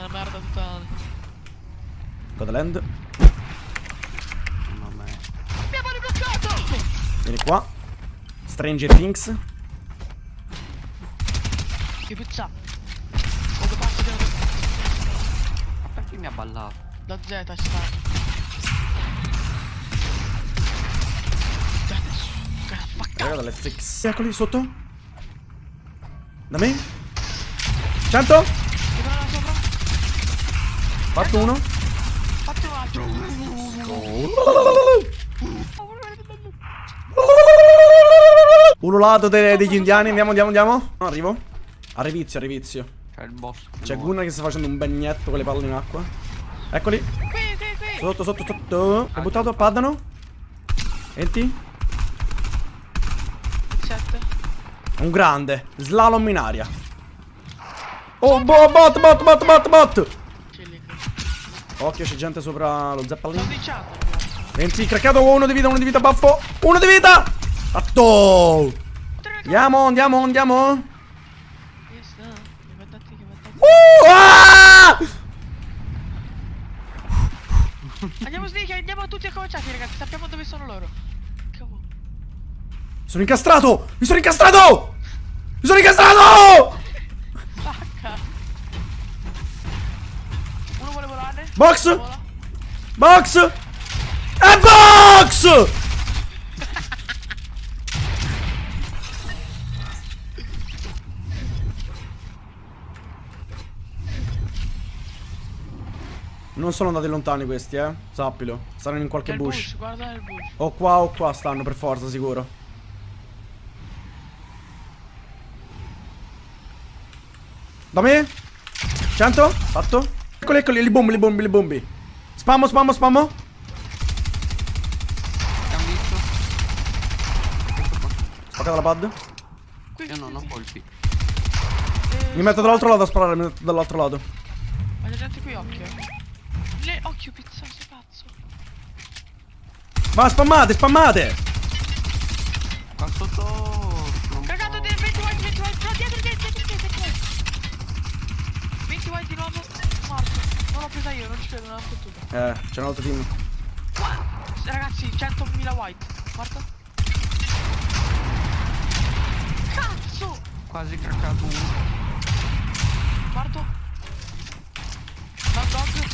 È una merda totale. Codeland. Mamma mia. Abbiamo ribloccato! Vieni qua. Stranger Things. Che pizza! Quando passi da, Ma perché mi ha ballato? da Z sta. Raga dalle fix. Eccoli sotto. Da me. 100. Fatto uno. Fatti un altro. Uno lato de- degli indiani. Andiamo, andiamo, andiamo. No, arrivo. Arrivizio, arrivizio. C'è il boss. C'è Gunnar che sta facendo un bagnetto con le palle in acqua. Eccoli. Qui, qui, qui. Sotto, sotto, sotto. Ho buttato, paddano. Enti. 7. Un grande. Slalom in aria. Oh, bo- bot, bot, bot, bot, bot. Occhio, c'è gente sopra lo ragazzi. 20, craccato, uno di vita, uno di vita, baffo. Uno di vita. Fatto. Andiamo, andiamo, andiamo. Uh, ah! Andiamo sneak, andiamo tutti acconciati, ragazzi. Sappiamo dove sono loro. Cavolo. Sono incastrato. Mi sono incastrato. Mi sono incastrato. Box. Box. E box. Non sono andati lontani questi, eh. Sappilo. Stanno in qualche bush. bush, bush. O qua o qua stanno per forza, sicuro. Da me? 100? Fatto? Eccoli, eccoli, li bombi, li bombi, li bombi. Spammo, spammo, spammo. Spaccata la pad. Qui, Io non ho colpi. Eh, Mi metto dall'altro lato a sparare, mi metto dall'altro lato. Ma c'è gente qui, occhio. Le occhio pizza, sei pazzo. Va, spammate, spammate. Qua sotto. Cagato del 20 white, 20 white. No, dietro, dietro, dietro, dietro, dietro. 20 white di nuovo. L'ho presa io, non ci credo, non l'ho fottuta. Eh, c'è un altro team. Ragazzi, 100.000 white. Morto. Cazzo! Quasi craccato uno. Morto. Dog dog.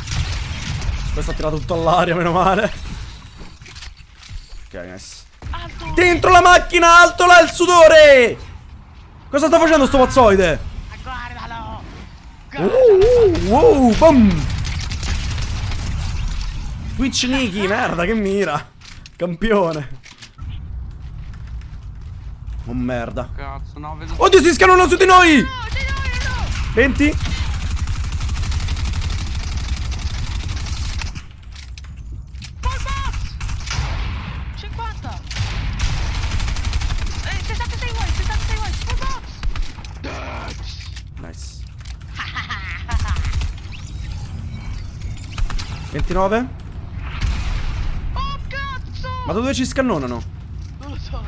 Questo ha tirato tutto all'aria, meno male. Ok, nice. Alto. Dentro la macchina, alto là il sudore! Cosa sta facendo sto pazzoide? Ah, Guardalo. Uh, uh, uh, bom! Twitch Niki, merda, che mira. Campione. Oh merda. Cazzo, no, vedo... Oddio, si scanano su di noi! No, di noi, no! 20. Nice. 29 ma da dove ci scannonano? Non lo so.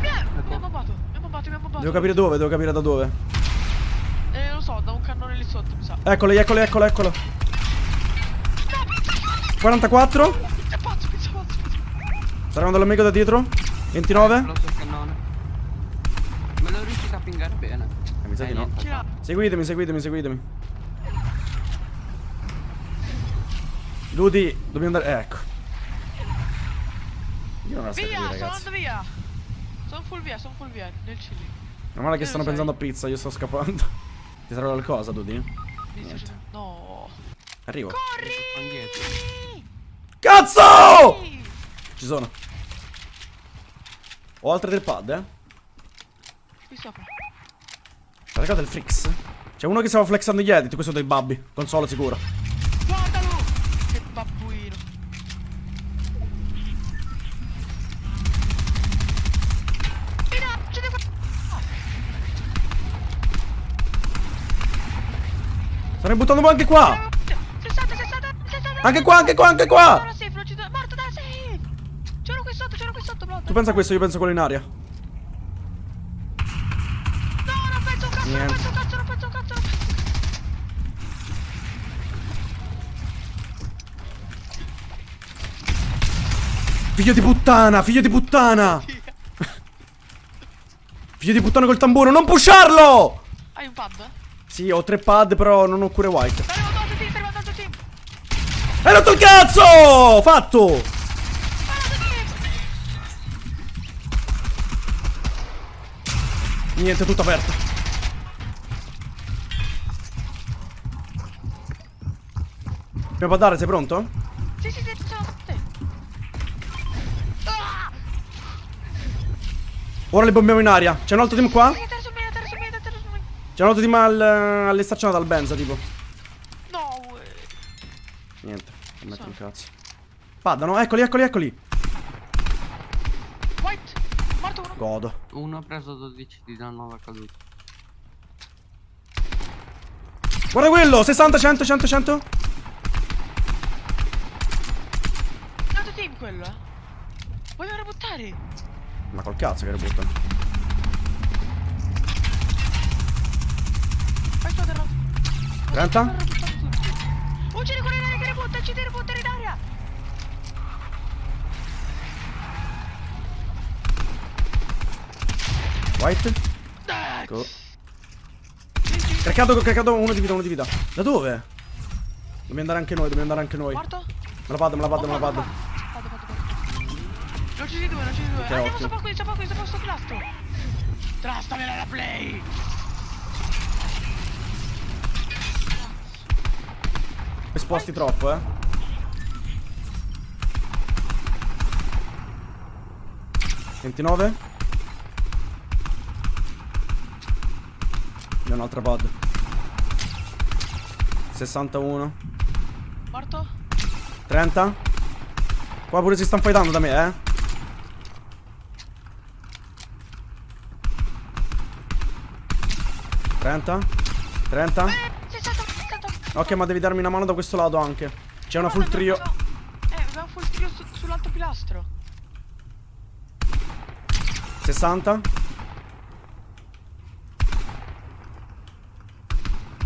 Mi ha, mi ha bombato, mi ha bombato, mi ha bombato. Devo capire dove, devo capire da dove. Eh, lo so, da un cannone lì sotto, mi sa. Eccolo, eccolo, eccolo, eccolo. 44. È pazzo, pizza pazzo, pizza. Sta arrivando l'amico da dietro. 29. Lo so il cannone. Me lo riuscite a pingare bene. Eh, mi sa di no. Seguitemi, seguitemi, seguitemi. Ludi, dobbiamo andare. eh, ecco. Io non la so Via, capire, ragazzi. andando via. Sono full via, sono full via, nel chili. Meno male che stanno pensando a pizza, io sto scappando. Ti serve qualcosa, Dudi? Niente. No. Arrivo. Corri! Cazzo! Ci sono. Ho altre del pad, eh. Qui sopra. Caricate il Frix. C'è uno che stava flexando gli edit, questo dei babbi. Console sicuro. Stanno buttando anche qua. 60, 60, 60. Anche qua, anche qua, anche qua. C'ero qui sotto, c'ero qui sotto, bro. Tu pensa a questo, io penso a quello in aria. No, non penso a cazzo, Niente. non penso a cazzo, non penso a cazzo. Figlio di puttana, figlio di puttana. figlio di puttana col tamburo, non pusharlo! Hai un pub? Sì, ho tre pad, però non ho cure white. Team! Hai rotto il cazzo! Fatto! Niente, tutto aperto. Dobbiamo dare, sei pronto? Sì, sì, sì, sono te! Ah! Ora le bombiamo in aria. C'è un altro team qua? Dai, terra su me, terra su me, terra su me! C'è un altro team al, all'estaccionato al Benza, tipo. No, uè. Niente, non metto un cazzo. Paddano, eccoli, eccoli, eccoli. White! Morto uno! Godo. Uno ha preso 12 di danno alla caduta. Guarda quello, 60, 100, 100, 100. Un altro team quello, eh! Vogliono buttare! Ma col cazzo che rebuttano. Vai su, terra! 30? Uccidi quello in aria che rebutta, uccidi rebuttare in aria! White. Go. Craccato, craccato uno di vita, uno di vita. Da dove? Dobbiamo andare anche noi, dobbiamo andare anche noi. Me Morto? la pad, me la pad, me la pad. Vado, vado, vado. Ne uccidi due, ne uccidi due. Ok, Andiamo sopra qui, sopra qui, sopra questo pilastro. Trastamela la play! Esposti troppo, eh. Ventinove. Abbiamo un'altra pad. 61. Morto? 30. Qua pure si stanno fightando da me, eh. Trenta. Trenta. Ok, ma devi darmi una mano da questo lato anche. C'è una full trio. Eh, abbiamo full trio su- sull'altro pilastro. 60.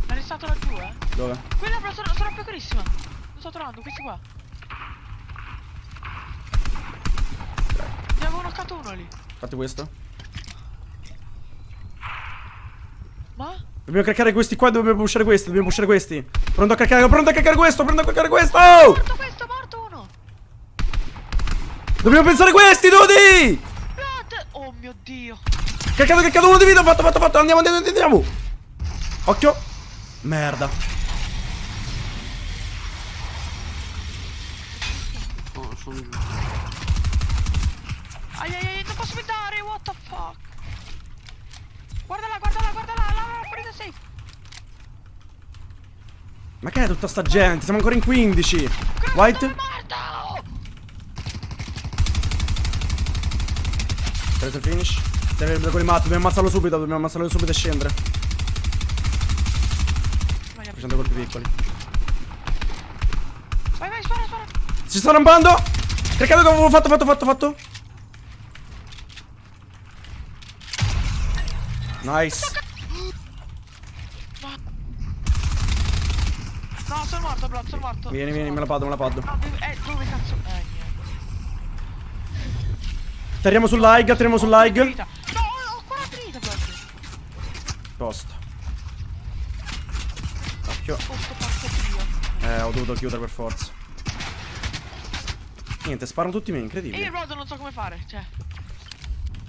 È restato laggiù, eh. Dove? Quella però sono, sono piccolissima. Lo sto trovando, questi qua. Ne avevo knoccato uno lì. Fate questo. Ma? Dobbiamo craccare questi qua, dobbiamo pushare questi, dobbiamo pushare questi. Pronto a craccare, pronto a craccare questo, pronto a craccare questo! Morto questo, morto uno! Dobbiamo pensare questi, Dodi! Blood! Oh mio dio! Craccato, craccato uno di vita, fatto, fatto, fatto, andiamo, andiamo, andiamo! Occhio! Merda. Sono, sono giù. Ai ai ai, non posso guardare, what the fuck? Guardala, guardala, guardala, Ma che è tutta sta gente? Siamo ancora in 15. White? Preso il finish. Deve con i matti, dobbiamo ammazzarlo subito, dobbiamo ammazzarlo subito e scendere. Facendo colpi piccoli. vai, vai, spara, spara! Si sta rampando! Craccato che avevo fatto, fatto, fatto, fatto. Nice. No, sono morto, Blood, sono morto. Vieni, vieni, me la pado, me la pado. No, dove, eh, dove cazzo? Eh, niente. Tiriamo sull'high, tiriamo Ho sull'high. vita. No, ho 40 vita, Blood. Posto. Occhio. Eh, ho dovuto chiudere per forza. Niente, sparano tutti me, E io incredibile. Blood non so come fare, cioè.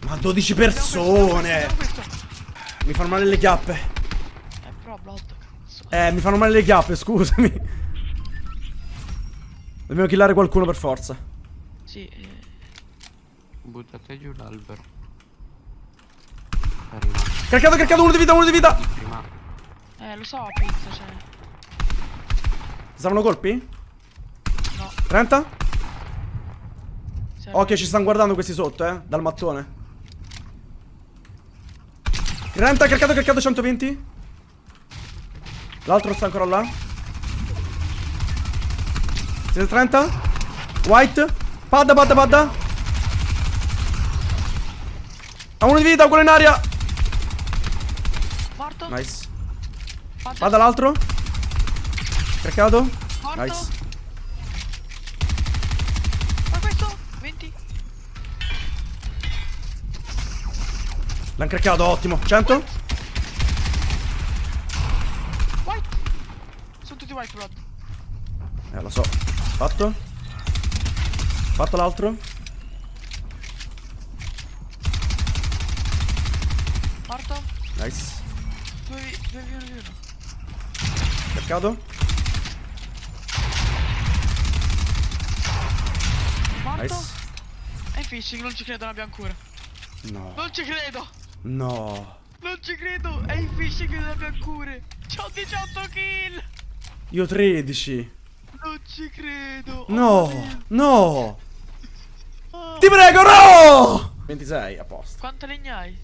Ma 12 Abbiamo questo, persone! questo, abbiamo questo. Mi fanno male le chiappe. Eh, però cazzo. Eh, mi fanno male le chiappe, scusami. Dobbiamo killare qualcuno per forza. Sì, eh. Buttate giù l'albero. Arriva. Craccato, craccato, uno di vita, uno di vita. Prima. Eh, lo so, pizza, cioè. Saranno colpi? No. 30? se- Ok, ci stanno guardando questi sotto, eh. Dal mattone. 30, craccato, craccato, 120. L'altro sta ancora là. 30 White. Padda padda padda. Ha uno di vita quello in aria. Morto. Nice. Padda l'altro. Craccato. Morto. Nice. Ma questo. 20 L'hanno craccato ottimo. 100 Eh, lo so. Fatto. Fatto l'altro. Morto. Nice. 2 2 1 1. Craccato. Morto. Nice. E fishing, non ci credo, non abbiamo cura. No. Non ci credo! No. Non ci credo! È in fishing non abbiamo cure! C'ho 18 kill! Io 13. Non ci credo! No. Oh, No. oh. Ti prego, no! 26, a posto. Quante legna hai?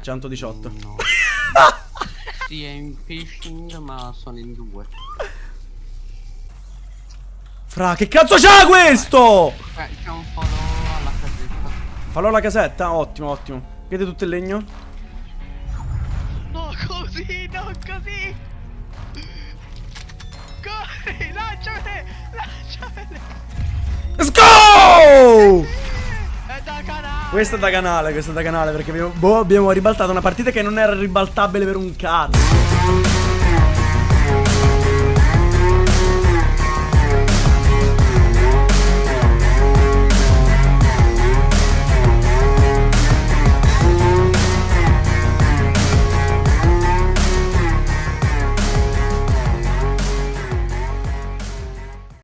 118. No. sì, è in phishing, ma sono in due. Fra, che cazzo c'ha questo? Eh, c'è un follow alla casetta. Fallo alla casetta, ottimo, ottimo. Vede tutto il legno? No, così, non così! Corri, lanciamele! Lanciamele! Let's go! È da canale! Questo è da canale, questo è da canale perché abbiamo, boh, abbiamo ribaltato una partita che non era ribaltabile per un cazzo.